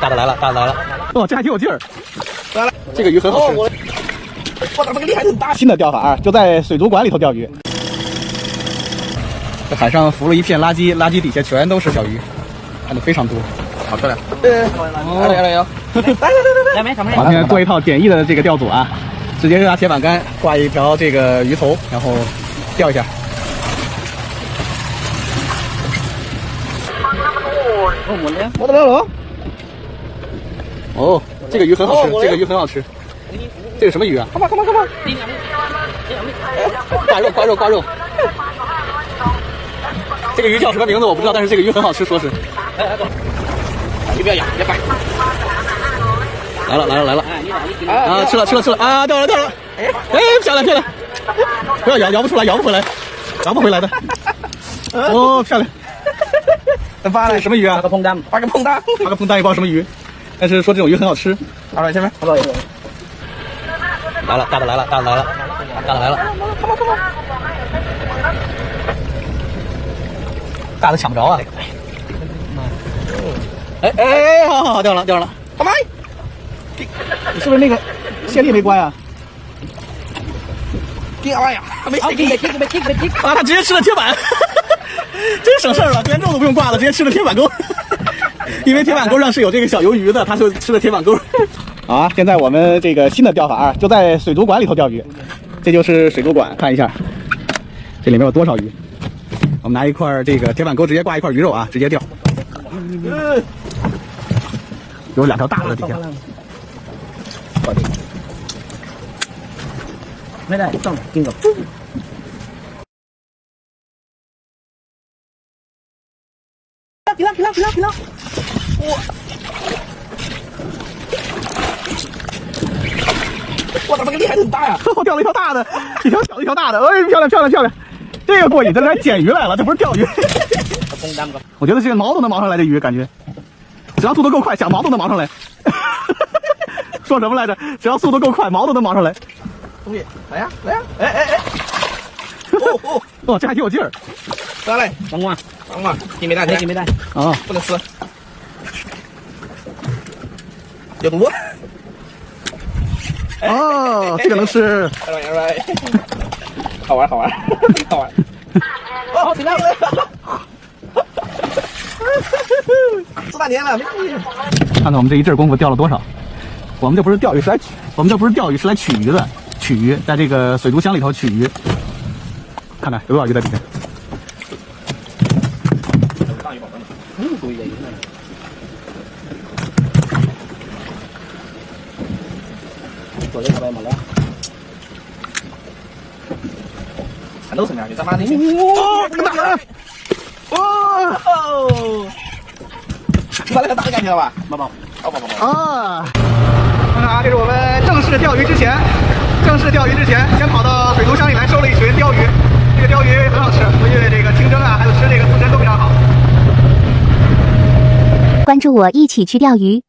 大的来了，大的来了！哦，这还挺有劲儿。来了，这个鱼很好吃。我我这个厉害很大。新的钓法啊，就在水族馆里头钓鱼。这海上浮了一片垃圾，垃圾底下全都是小鱼，看的非常多，好漂亮。来来来来，来没？好，现在做一套简易的这个钓组啊，直接拿铁板竿挂一条这个鱼头，然后钓一下。我的来了。哦，这个鱼很好吃，这个鱼很好吃。这个什么鱼啊？干嘛干嘛干嘛？挂肉挂肉挂肉。这个鱼叫什么名字我不知道，但是这个鱼很好吃，说是。来来走，鱼不要咬，别掰。来了来了来了。啊，吃了吃了吃了啊，掉了掉了。哎哎，漂亮漂亮。不要咬，咬不出来，咬不回来，咬不回来的。哦，漂亮。发了什么鱼啊？发个碰蛋，发个碰蛋，发个碰蛋，一包什么鱼。但是说这种鱼很好吃，好了，前面，好了，来了，大的来了，大的来了，大的来了，大的抢不着啊！哎哎哎，好好好，掉了掉了，干嘛？你是不是那个线力没关啊？掉呀！没啊！他直接吃了铁板，真省事儿了，连肉都不用挂了，直接吃了铁板钩。因为铁板钩上是有这个小鱿鱼的，他就吃了铁板钩。好啊，现在我们这个新的钓法啊，就在水族馆里头钓鱼。这就是水族馆，看一下，这里面有多少鱼。我们拿一块这个铁板钩，直接挂一块鱼肉啊，直接钓。有两条大的底下。没来，上盯着。皮浪皮浪皮浪皮浪！我我操，这个厉害很大呀！我钓了一条大的，一条小的，一条大的，哎，漂亮漂亮漂亮！这个过瘾，这来捡鱼来了，这不是钓鱼。我觉得这个毛都能毛上来，这鱼感觉，只要速度够快，想毛都能毛上来。说什么来着？只要速度够快，毛都能毛上来。兄弟，来呀来呀！哎哎哎！哦哦哦，这还挺有劲儿。再来，黄瓜，黄瓜，金没带，金没带。啊，不能吃。有毒！哦，这个能吃。好玩，好玩，好玩。哦，挺亮的。四大年了，没看看我们这一阵功夫钓了多少。我们这不是钓鱼，是来取；我们这不是钓鱼，是来取鱼的。取鱼，在这个水族箱里头取鱼。看看有多少鱼在底下。大鱼宝宝呢？嗯，多一点鱼呢。昨天他没了。全都是两鱼，他妈的！哦，这个大的！哦，把那个打的赶去了吧？宝宝，宝宝宝。啊！看看啊，这是我们正式钓鱼之前，正式钓鱼之前，先跑到水族箱里来收了一群鲷鱼。这个鲷鱼很好吃，回去这个清蒸啊，还有吃这个刺身都非常好。关注我，一起去钓鱼。